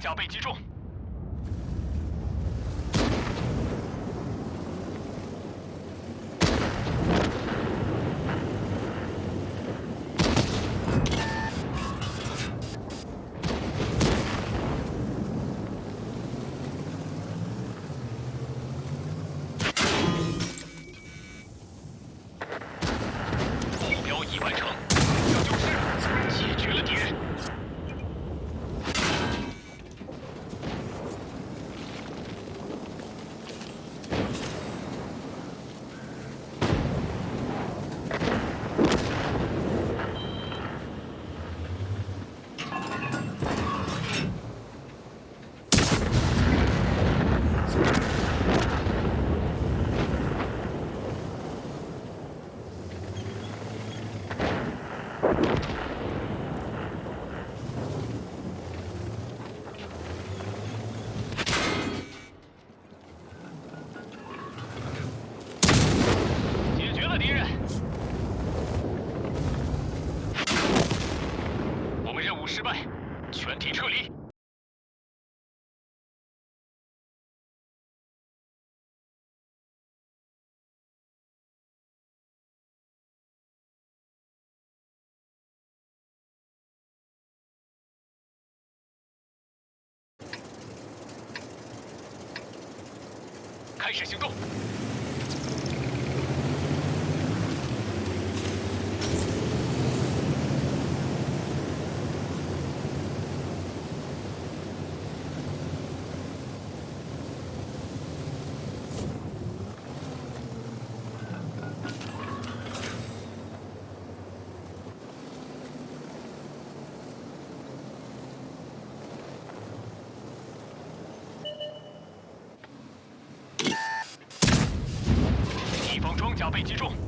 脚被击中。开始行动。被击中。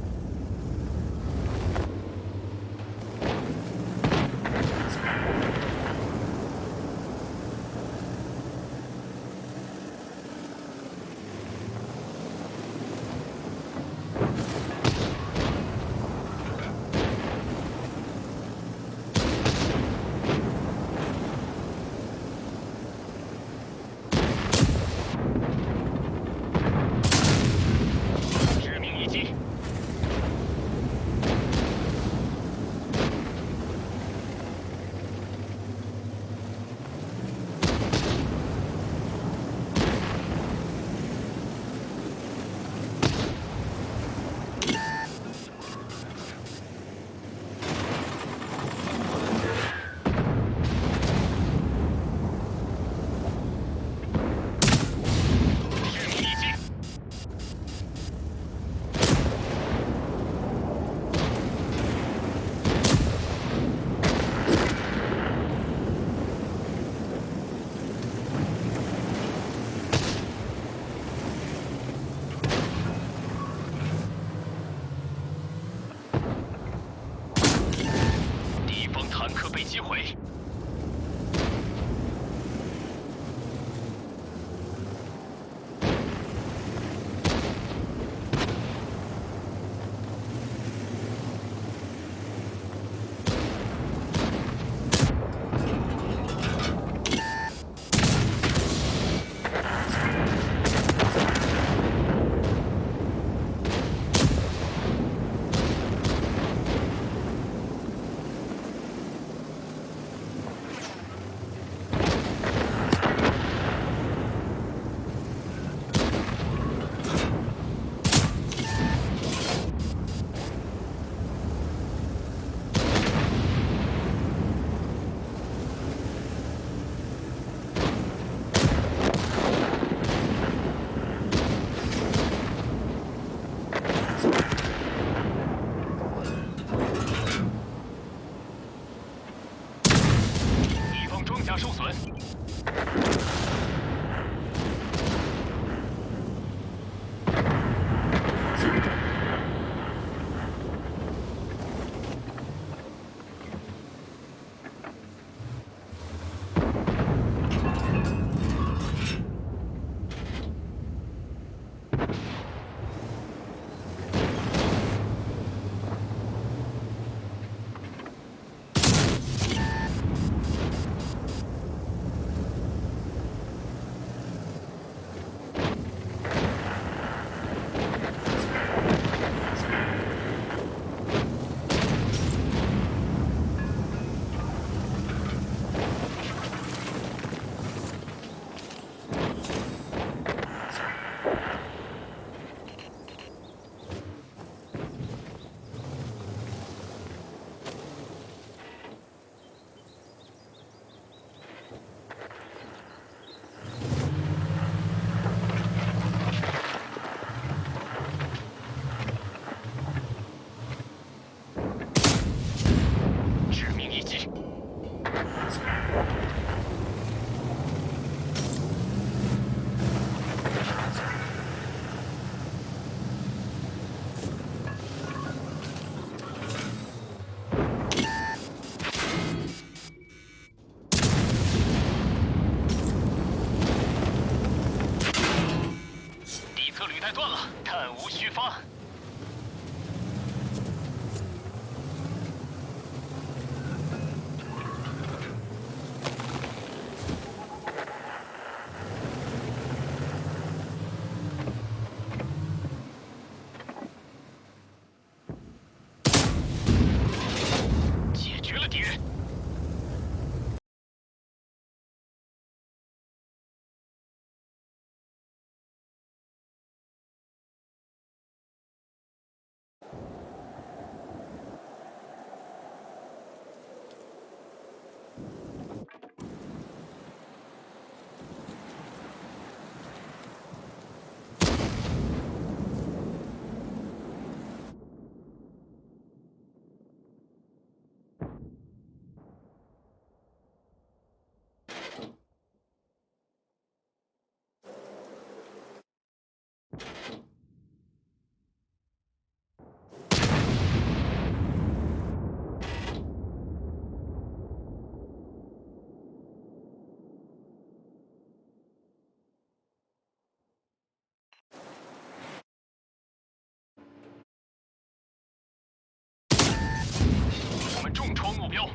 右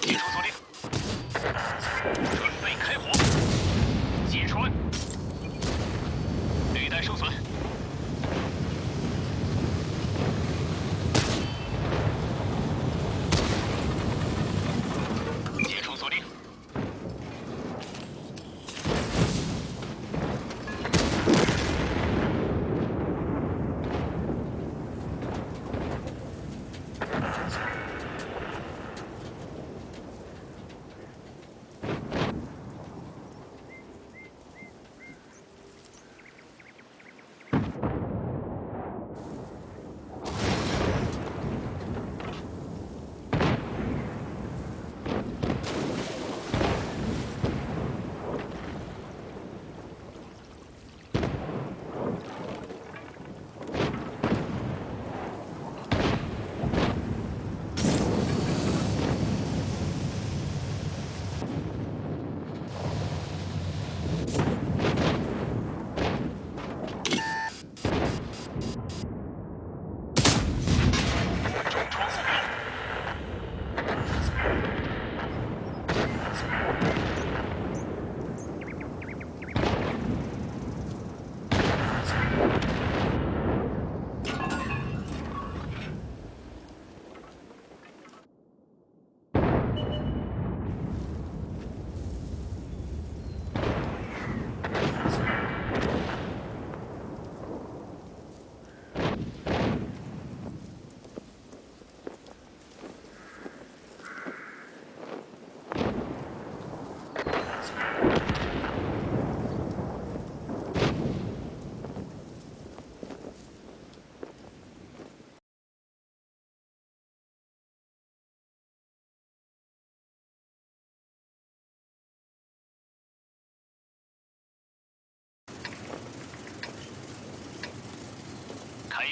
解除锁定，准备开火。击穿，履带受损。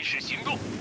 始行动。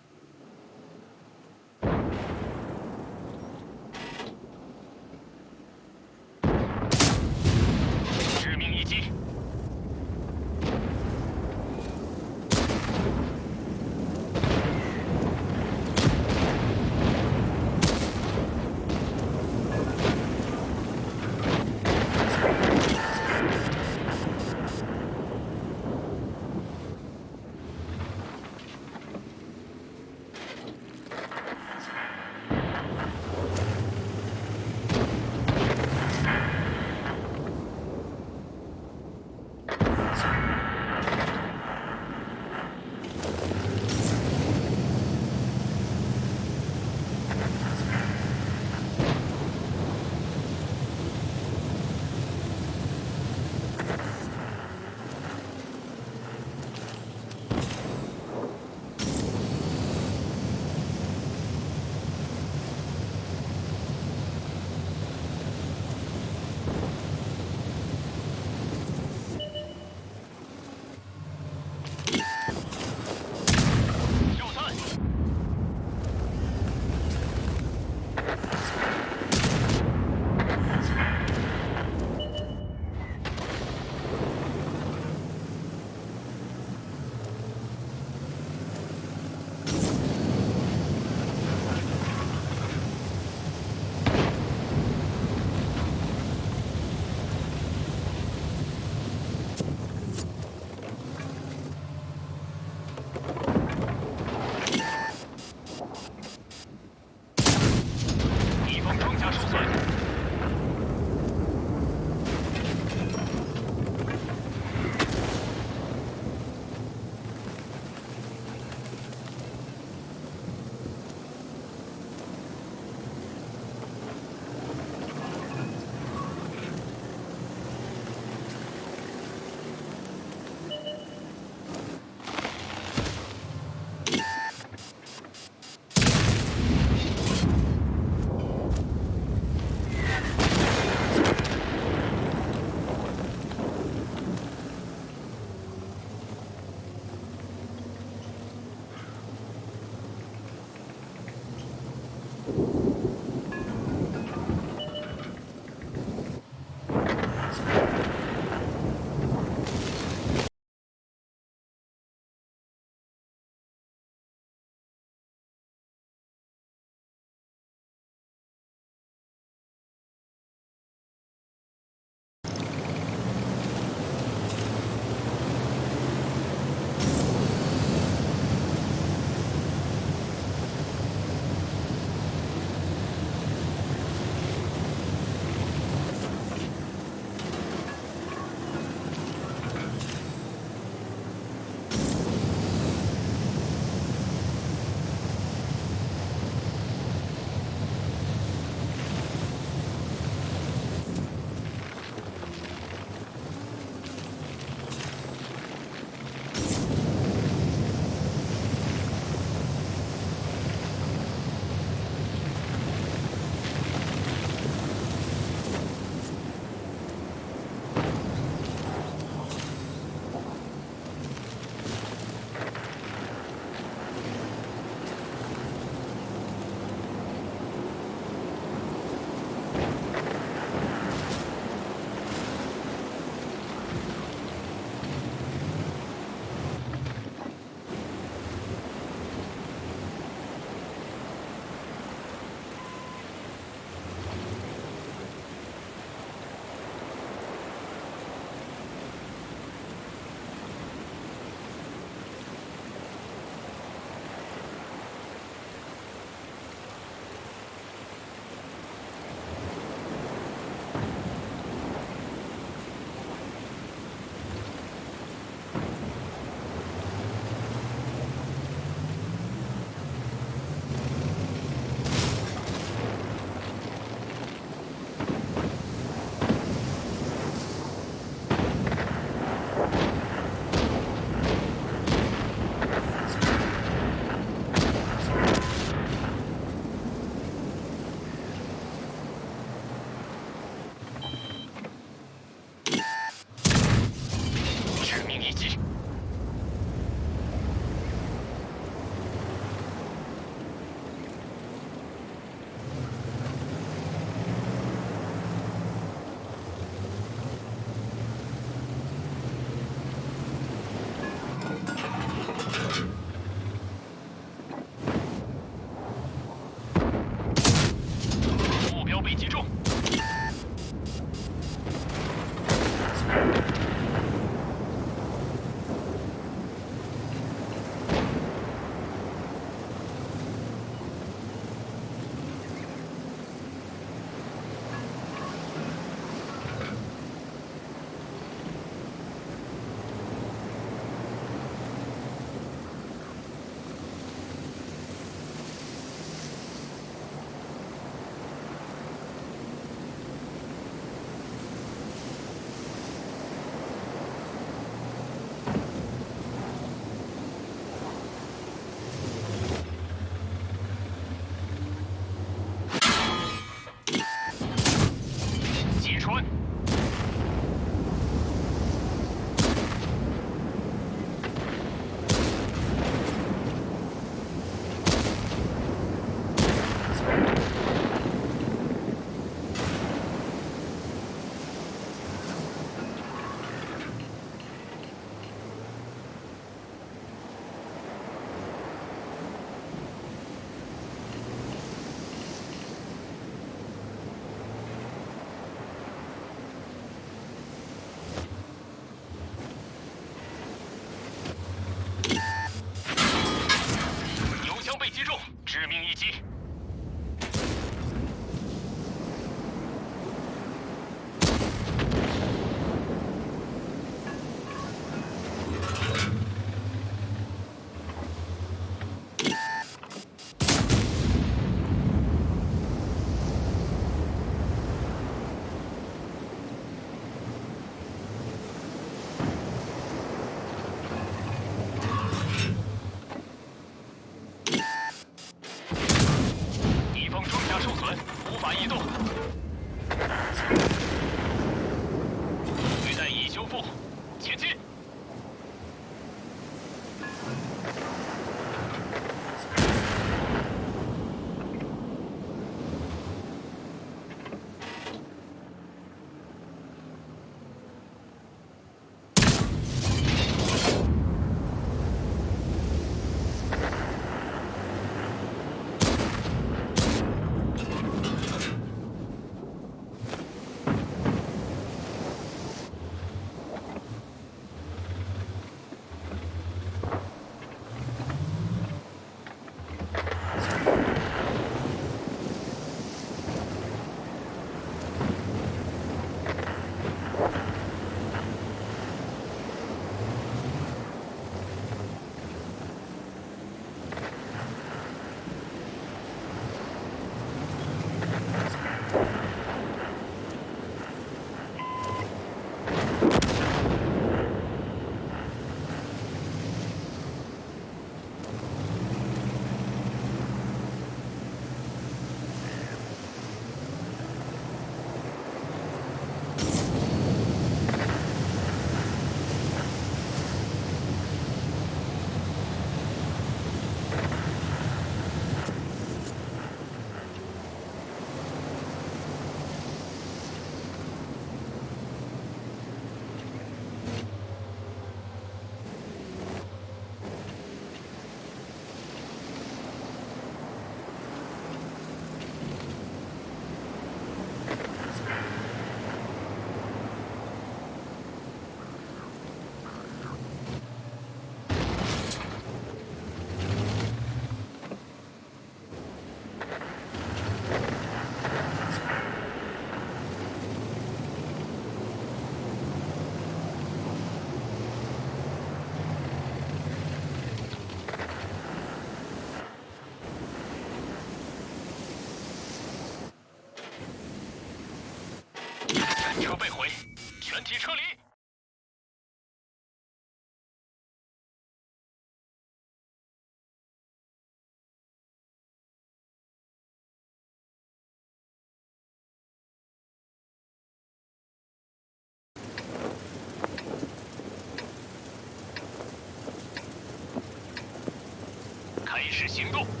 开始行动。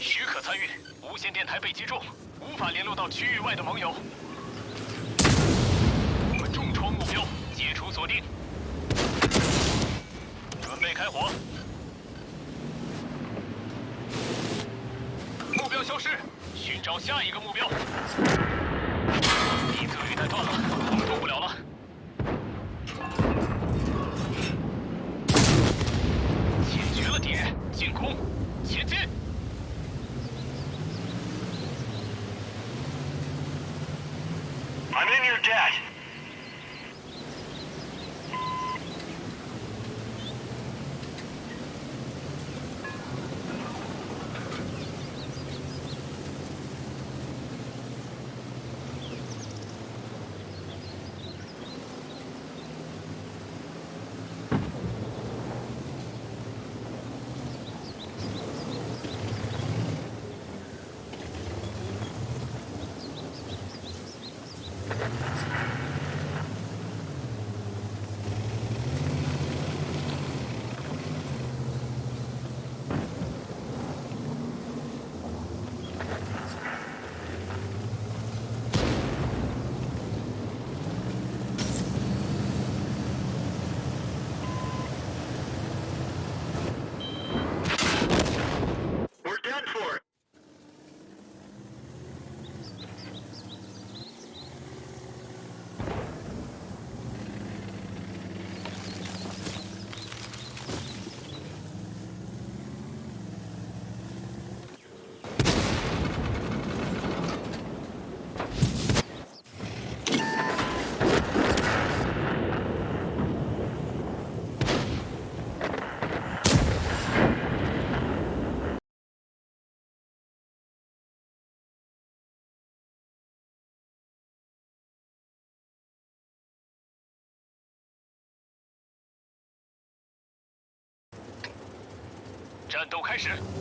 许可参与无线电台被击中无法联络到区域外的盟友。我们重创目标解除锁定。准备开火。目标消失寻找下一个目标。一个履带断了我们动不了了。战斗开始。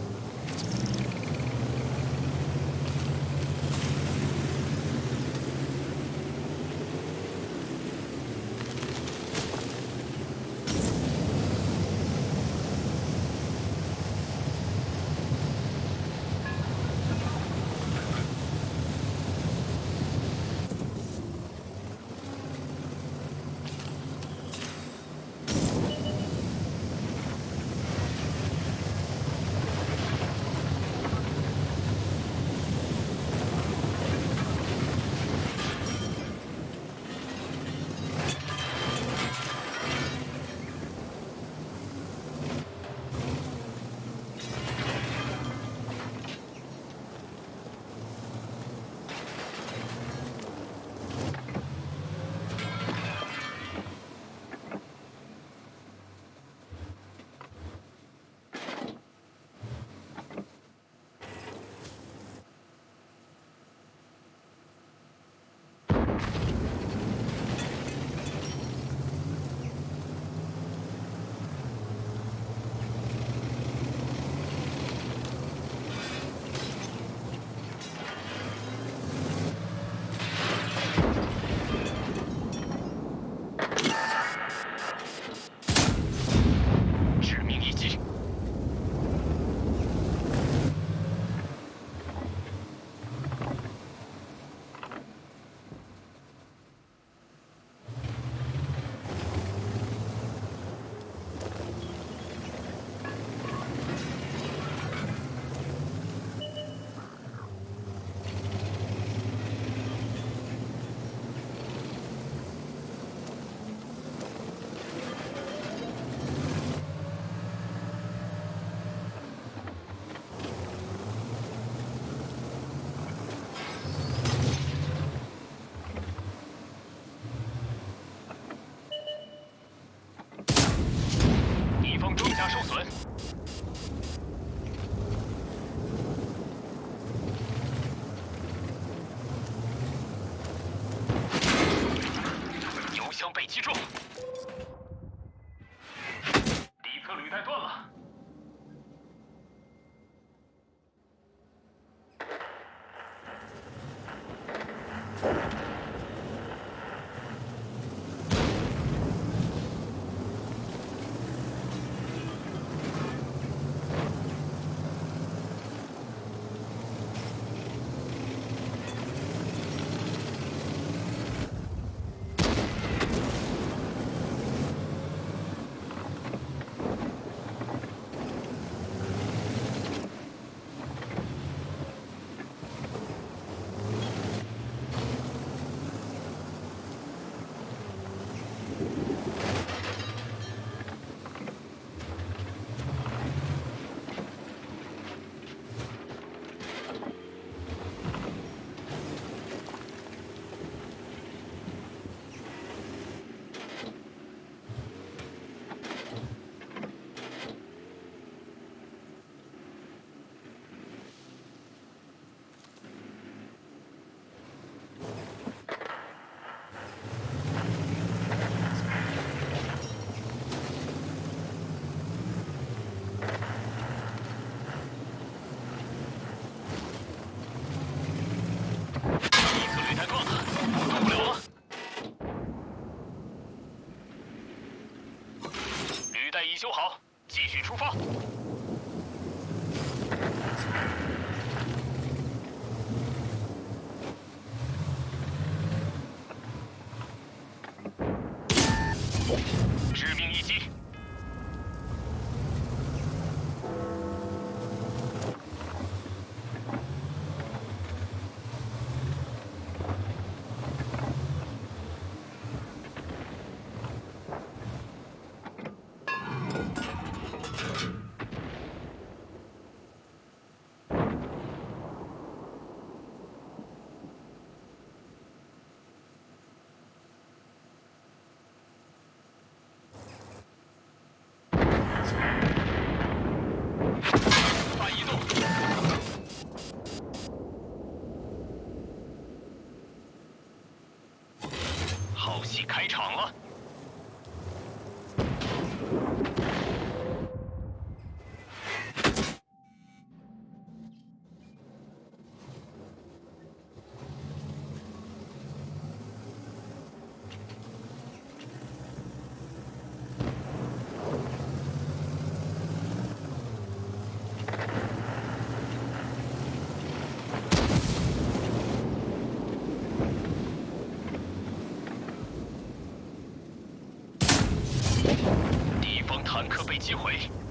开场了。敌方机会。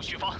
无虚发。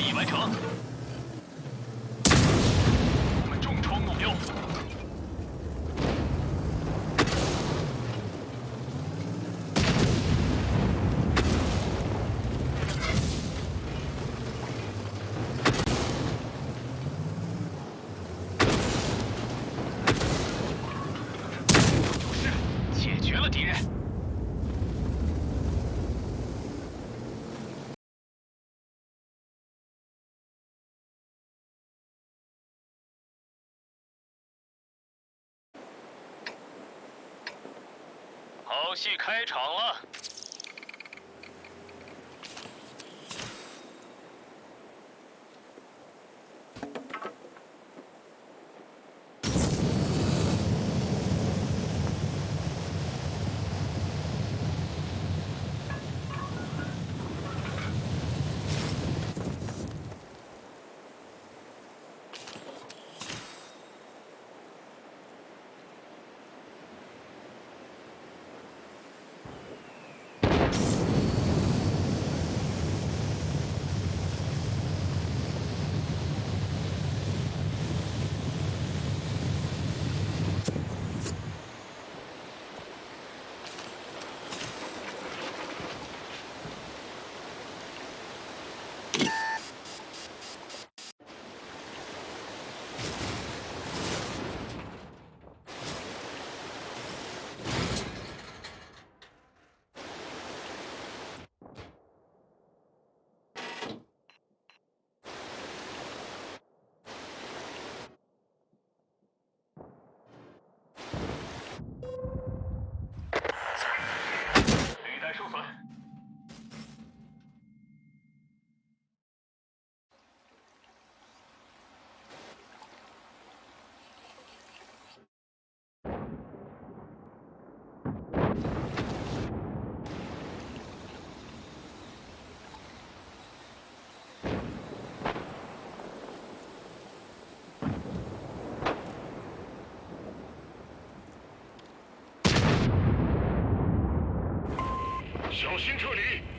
已完成。我们重创目标。有事，解决了敌人。好戏开场了。履带受损。小心撤离。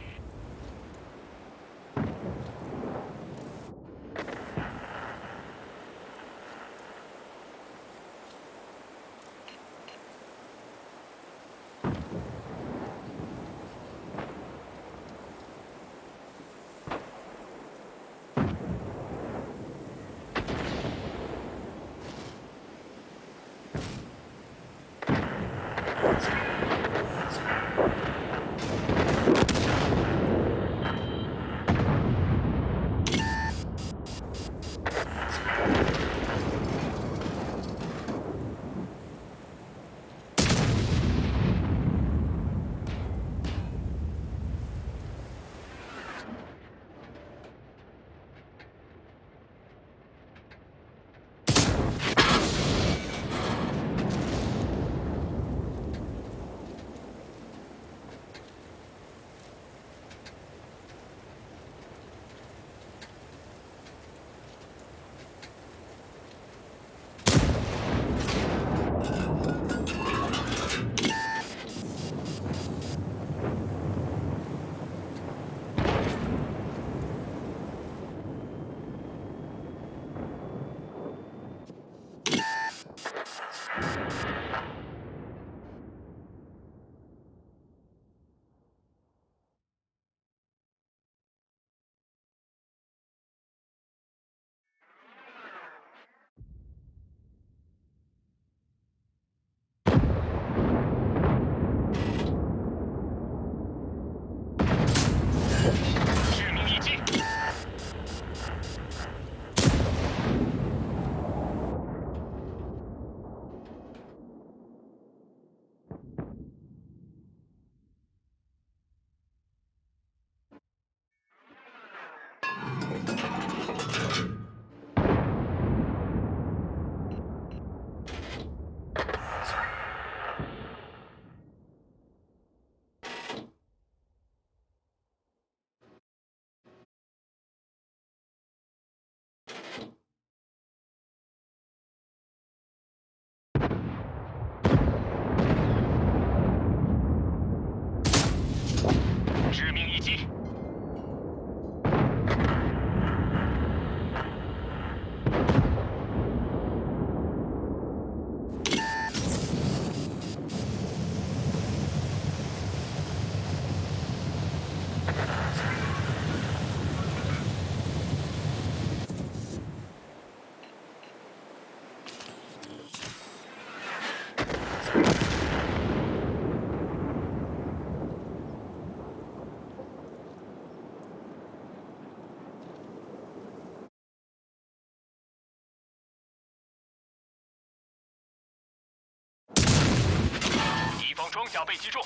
装甲被击中。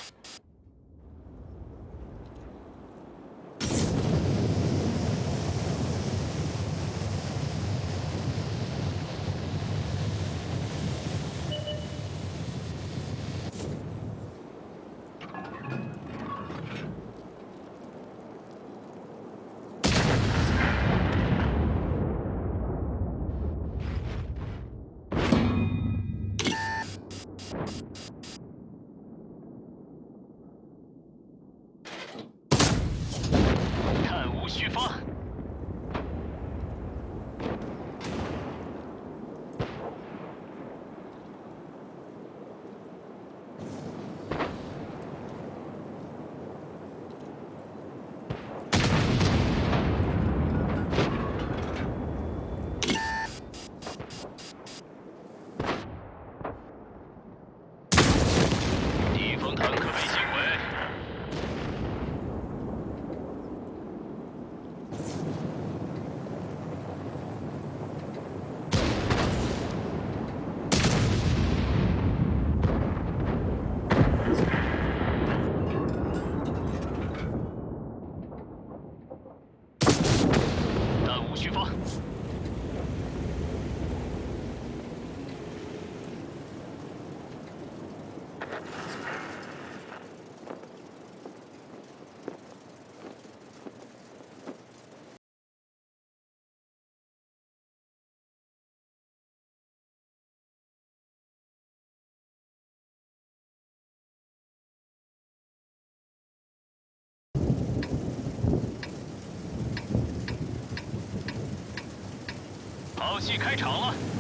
好戏开场了。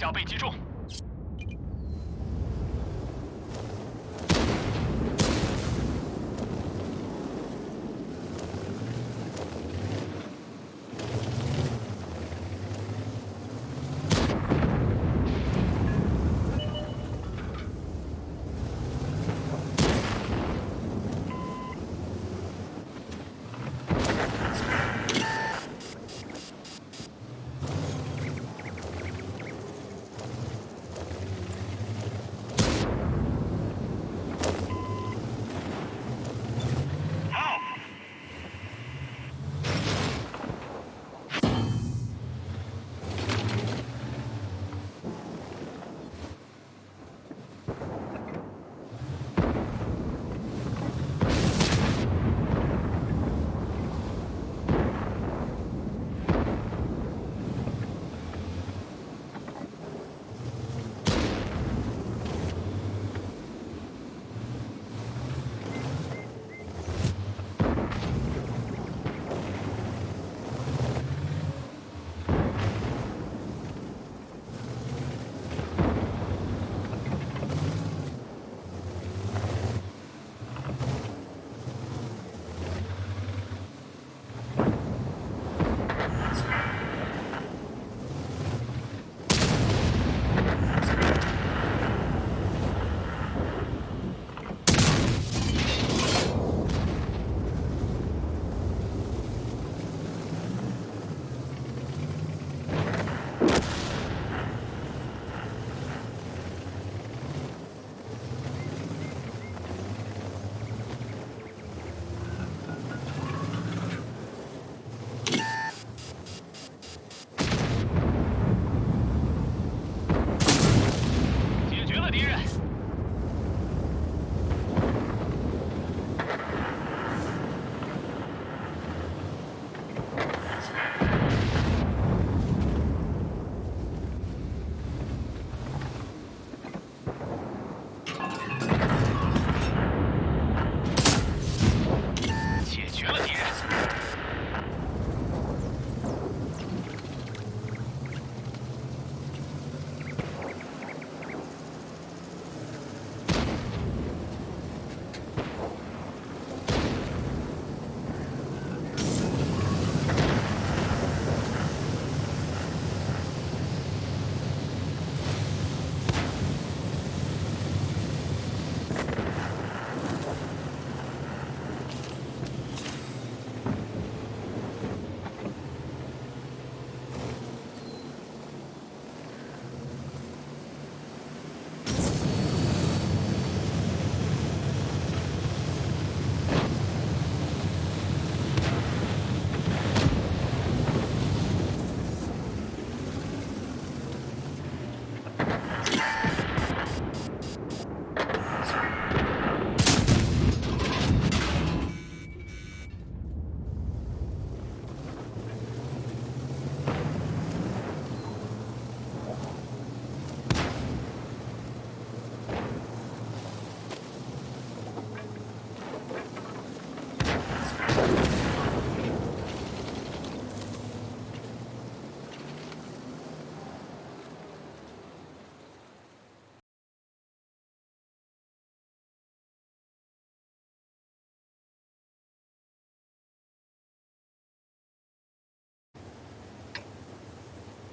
甲被击中。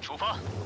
出发。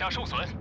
下受损。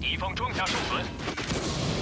敌方装甲受损。